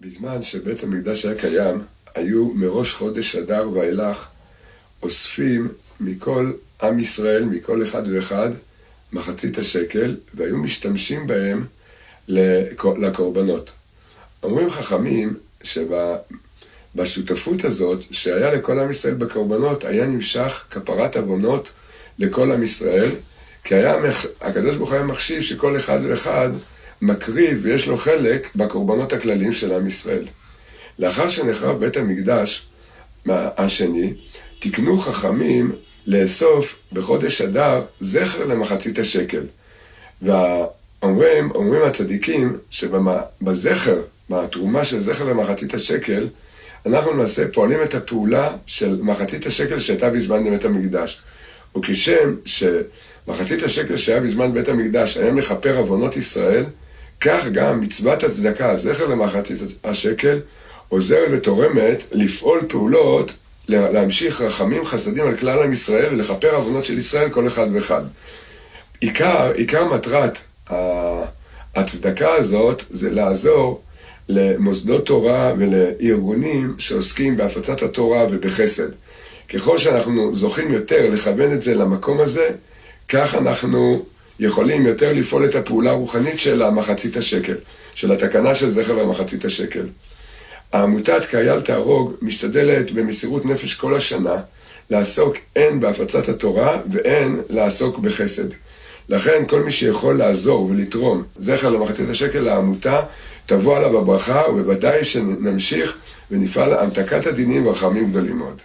בזמן שבית המקדש היה קיים, היו מראש חודש אדר ואילך אוספים מכל עם ישראל, מכל אחד ואחד, מחצית השקל, והיו משתמשים בהם לקורבנות. אומרים חכמים שבשותפות הזאת, שהיה לכל עם ישראל בקורבנות, היה נמשך כפרת עוונות לכל עם ישראל, כי היה, הקדוש ברוך הוא היה מחשיב שכל אחד ואחד מקריב ויש לו חלק בקורבנות הכלליים של עם ישראל. לאחר שנחרב בית המקדש השני, תיקנו חכמים לאסוף בחודש אדר זכר למחצית השקל. ואומרים, אומרים הצדיקים שבזכר, בתרומה של זכר למחצית השקל, אנחנו למעשה פועלים את הפעולה של מחצית השקל שהייתה בזמן בית המקדש. וכשם שמחצית השקל שהיה בזמן בית המקדש היה מכפר עוונות ישראל, כך גם מצוות הצדקה, זכר למחצית השקל, עוזרת ותורמת לפעול פעולות, להמשיך רחמים חסדים על כלל עם ישראל ולכפר עוונות של ישראל כל אחד ואחד. עיקר, עיקר מטרת הצדקה הזאת זה לעזור למוסדות תורה ולארגונים שעוסקים בהפצת התורה ובחסד. ככל שאנחנו זוכים יותר לכוון את זה למקום הזה, כך אנחנו יכולים יותר לפעול את הפעולה הרוחנית של המחצית השקל, של התקנה של זכר למחצית השקל. העמותת קהיל תהרוג משתדלת במסירות נפש כל השנה לעסוק הן בהפצת התורה והן לעסוק בחסד. לכן כל מי שיכול לעזור ולתרום זכר למחצית השקל לעמותה, תבוא עליו הברכה ובוודאי שנמשיך ונפעל להמתקת הדינים ורחמים גדולים מאוד.